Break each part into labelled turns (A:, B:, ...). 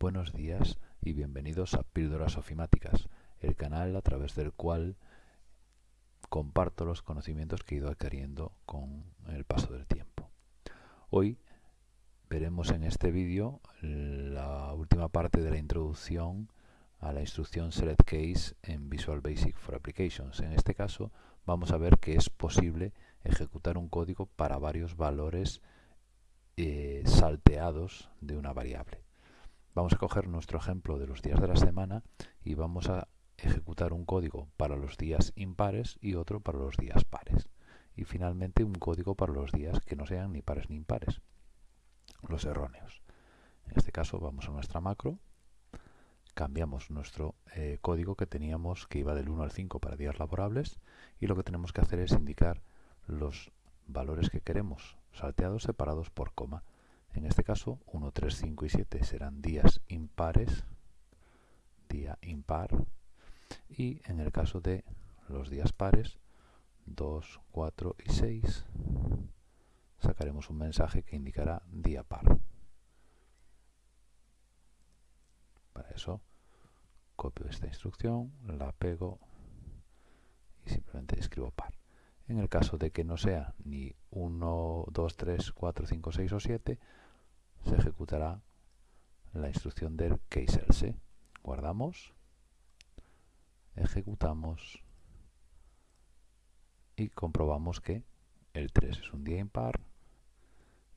A: Buenos días y bienvenidos a Píldoras Ofimáticas, el canal a través del cual comparto los conocimientos que he ido adquiriendo con el paso del tiempo. Hoy veremos en este vídeo la última parte de la introducción a la instrucción Select Case en Visual Basic for Applications. En este caso vamos a ver que es posible ejecutar un código para varios valores eh, salteados de una variable. Vamos a coger nuestro ejemplo de los días de la semana y vamos a ejecutar un código para los días impares y otro para los días pares. Y finalmente un código para los días que no sean ni pares ni impares, los erróneos. En este caso vamos a nuestra macro, cambiamos nuestro eh, código que teníamos que iba del 1 al 5 para días laborables y lo que tenemos que hacer es indicar los valores que queremos salteados separados por coma en este caso, 1, 3, 5 y 7 serán días impares, día impar, y en el caso de los días pares, 2, 4 y 6, sacaremos un mensaje que indicará día par. Para eso, copio esta instrucción, la pego y simplemente escribo par. En el caso de que no sea ni 1, 2, 3, 4, 5, 6 o 7, se ejecutará la instrucción del case else. Guardamos, ejecutamos y comprobamos que el 3 es un día impar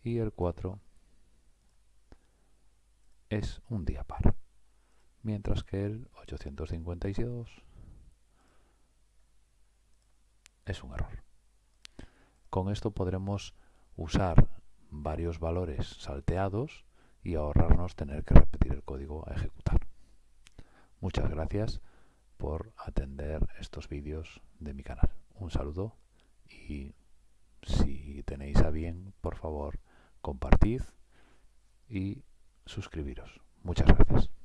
A: y el 4 es un día par. Mientras que el 852 es un error. Con esto podremos usar varios valores salteados y ahorrarnos tener que repetir el código a ejecutar. Muchas gracias por atender estos vídeos de mi canal. Un saludo y si tenéis a bien, por favor, compartid y suscribiros. Muchas gracias.